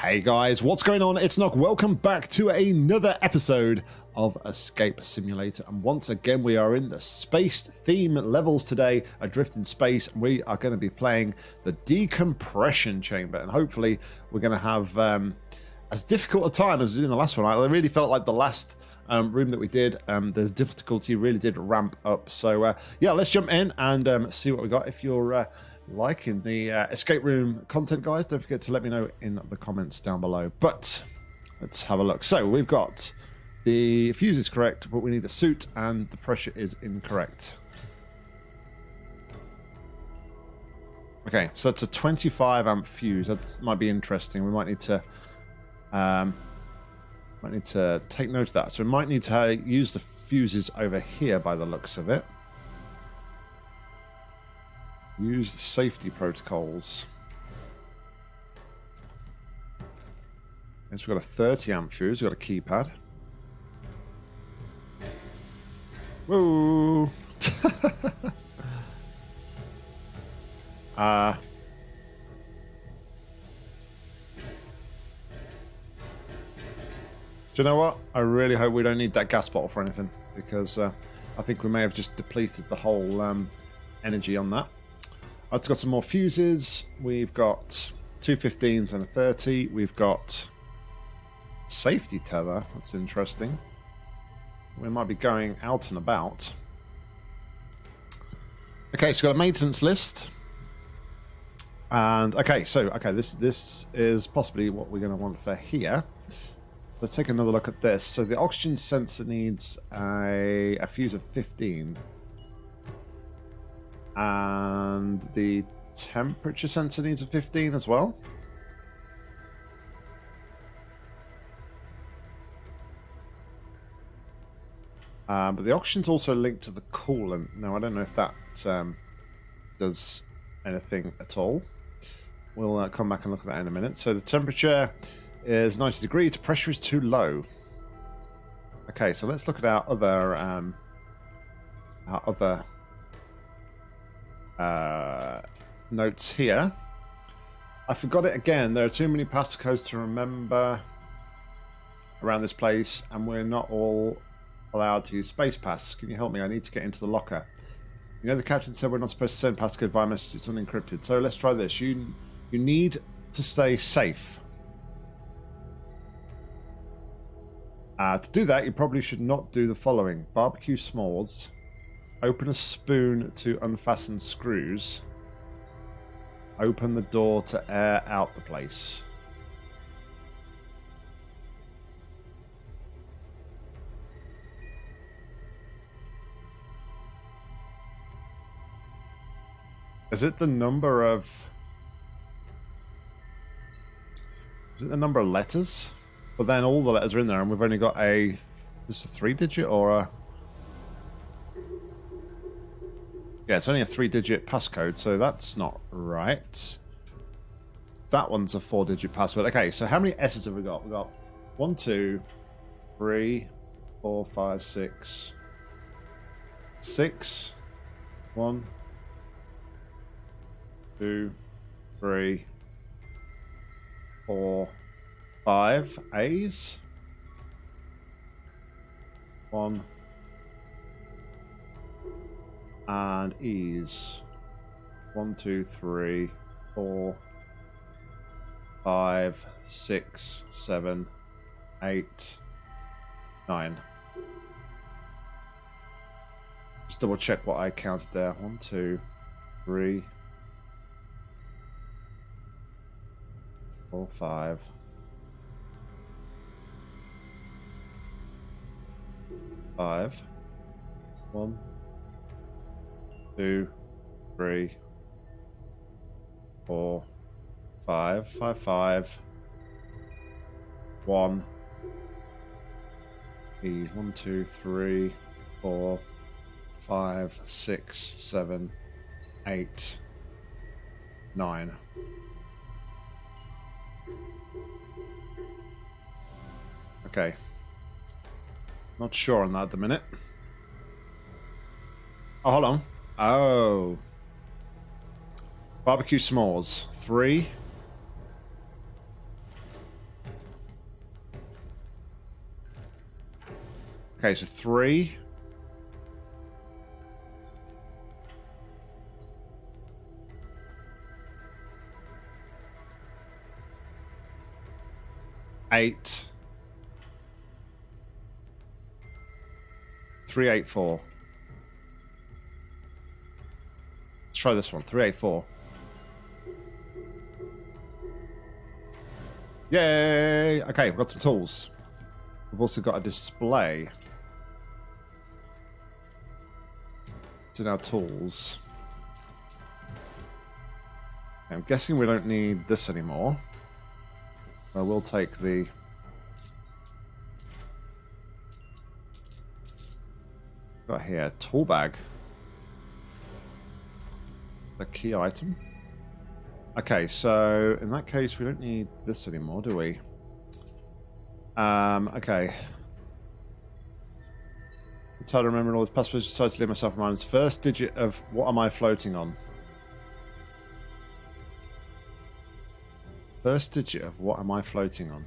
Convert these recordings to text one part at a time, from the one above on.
Hey guys, what's going on? It's Nock. Welcome back to another episode of Escape Simulator. And once again, we are in the space theme levels today, Adrift in Space. And we are going to be playing the Decompression Chamber. And hopefully, we're going to have um, as difficult a time as we did in the last one. I really felt like the last um, room that we did, um, the difficulty really did ramp up. So, uh, yeah, let's jump in and um, see what we got. If you're. Uh, liking the uh, escape room content, guys, don't forget to let me know in the comments down below. But let's have a look. So we've got the fuse is correct, but we need a suit and the pressure is incorrect. Okay, so it's a 25 amp fuse. That might be interesting. We might need to um, might need to take note of that. So we might need to use the fuses over here by the looks of it. Use the safety protocols. Yes, we've got a 30 amp fuse, we've got a keypad. Whoa! uh, Do you know what? I really hope we don't need that gas bottle for anything because uh, I think we may have just depleted the whole um, energy on that. I've got some more fuses. We've got two 15s and a 30. We've got safety tether. That's interesting. We might be going out and about. Okay, so we've got a maintenance list. And okay, so okay, this this is possibly what we're going to want for here. Let's take another look at this. So the oxygen sensor needs a, a fuse of 15 and the temperature sensor needs a 15 as well. Uh, but the oxygen's also linked to the coolant. Now, I don't know if that um, does anything at all. We'll uh, come back and look at that in a minute. So the temperature is 90 degrees. Pressure is too low. Okay, so let's look at our other um, our other uh, notes here. I forgot it again. There are too many passcodes to remember around this place, and we're not all allowed to use space pass. Can you help me? I need to get into the locker. You know, the captain said we're not supposed to send passcode via message. It's unencrypted. So let's try this. You you need to stay safe. Uh, to do that, you probably should not do the following: barbecue s'mores Open a spoon to unfasten screws. Open the door to air out the place. Is it the number of... Is it the number of letters? But then all the letters are in there and we've only got a... Just a three digit or a... Yeah, it's only a three-digit passcode, so that's not right. That one's a four-digit password. Okay, so how many S's have we got? We've got one, two, three, four, five, six, six, one, two, three, four, five A's. One, and E's. One, two, three, four, five, six, seven, eight, nine. Just double check what I counted there. One, two, three, four, five. Five. One, two, three, four, five, five, five, one. E one, two, three, four, five, six, seven, eight, nine. Okay. Not sure on that at the minute. Oh, hold on. Oh. Barbecue s'mores. Three. Okay, so three. Eight. Three, eight, four. Let's try this one. Three, eight, four. Yay! Okay, we've got some tools. We've also got a display. It's in our tools. I'm guessing we don't need this anymore. I will take the... Got here, tool bag. The key item. Okay, so in that case, we don't need this anymore, do we? Um, okay. I'm tired of remembering all the passwords, decided to leave myself reminders. First digit of what am I floating on? First digit of what am I floating on?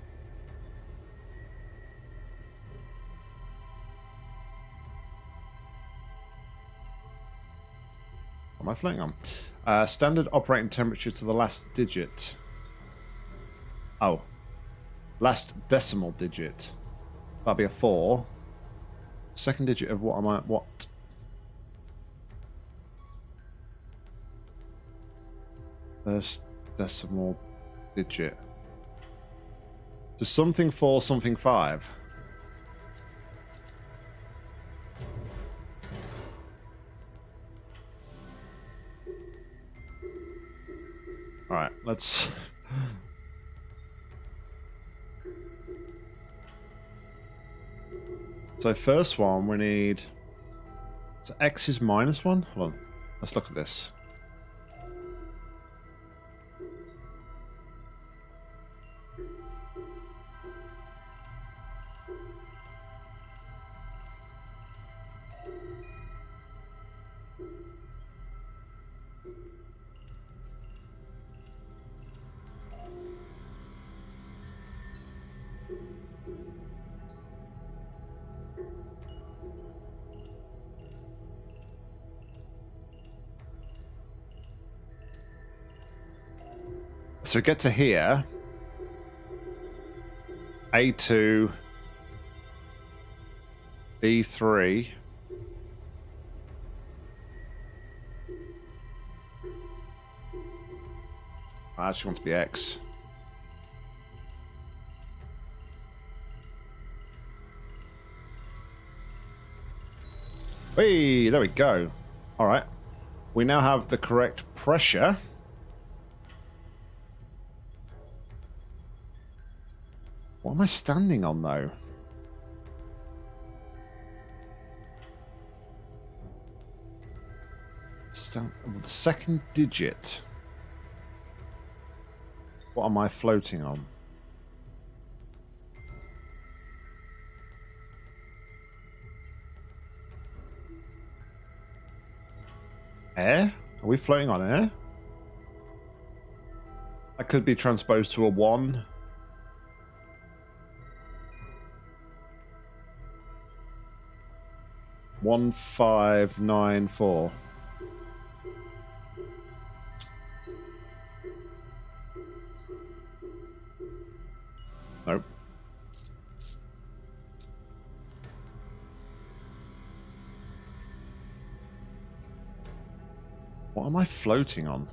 Am I floating on? Uh, standard operating temperature to the last digit. Oh. Last decimal digit. That'd be a 4. Second digit of what am I... What? First decimal digit. To something 4, something 5. Alright, let's... So first one, we need... So X is minus one? Hold on. Let's look at this. So get to here. A2. B3. I actually want to be X. Hey, there we go. All right. We now have the correct pressure. What am I standing on, though? Stand the second digit. What am I floating on? Air? Are we floating on air? I could be transposed to a 1. One five nine four. What am I floating on?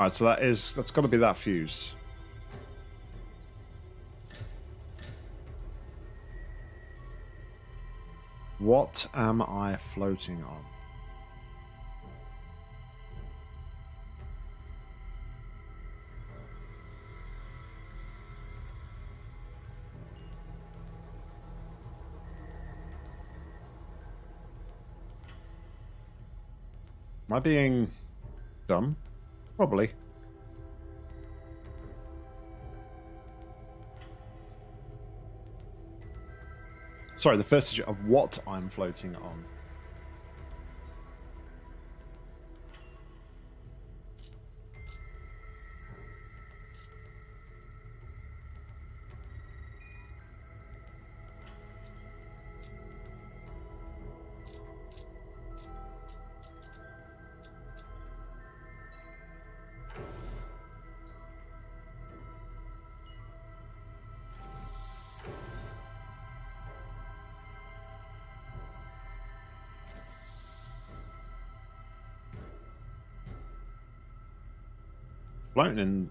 Alright, so that is that's gotta be that fuse. What am I floating on? Am I being dumb? Probably. Sorry, the first of what I'm floating on. Floating in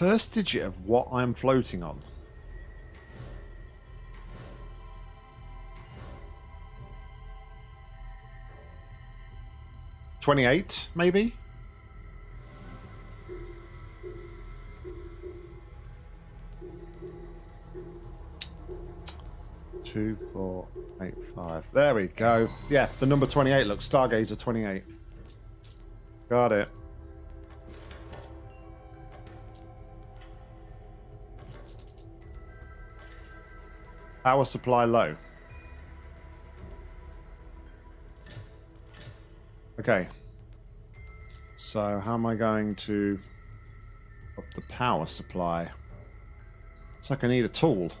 first digit of what I'm floating on. Twenty-eight, maybe. Two, four, eight, five. There we go. Yeah, the number 28 looks Stargazer 28. Got it. Power supply low. Okay. So how am I going to up the power supply? It's like I need a tool.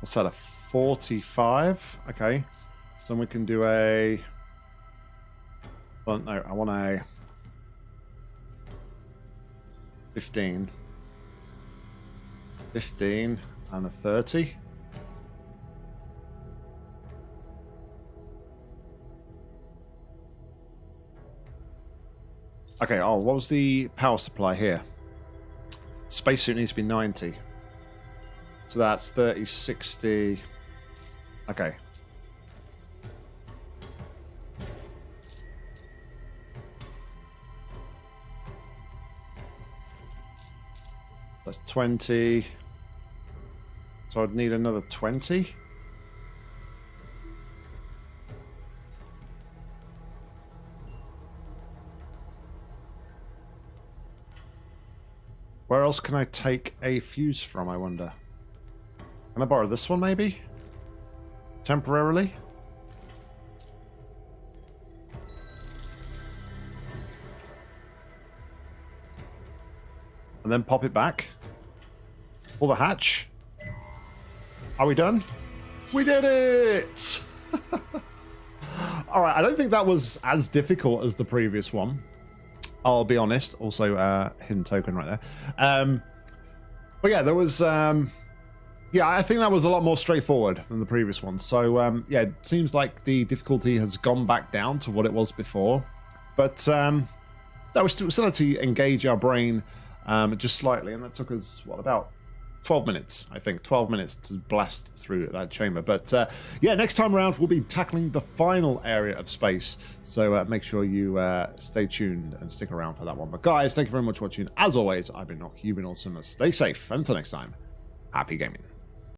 What's that, a 45. Okay. So we can do a... Well, no, I want a... 15. 15 and a 30. Okay, oh, what was the power supply here? Spacesuit needs to be 90. So that's 30, 60... Okay. That's 20. So I'd need another 20. Where else can I take a fuse from, I wonder? Can I borrow this one, maybe? temporarily. And then pop it back. Pull the hatch. Are we done? We did it! Alright, I don't think that was as difficult as the previous one. I'll be honest. Also, uh, hidden token right there. Um, but yeah, there was... Um, yeah, I think that was a lot more straightforward than the previous one. So, um, yeah, it seems like the difficulty has gone back down to what it was before. But um, that was still, to engage our brain um, just slightly, and that took us, what, about 12 minutes, I think. 12 minutes to blast through that chamber. But uh, yeah, next time around, we'll be tackling the final area of space. So uh, make sure you uh, stay tuned and stick around for that one. But guys, thank you very much for watching. As always, I've been Nock, you've been awesome. Stay safe. Until next time, happy gaming.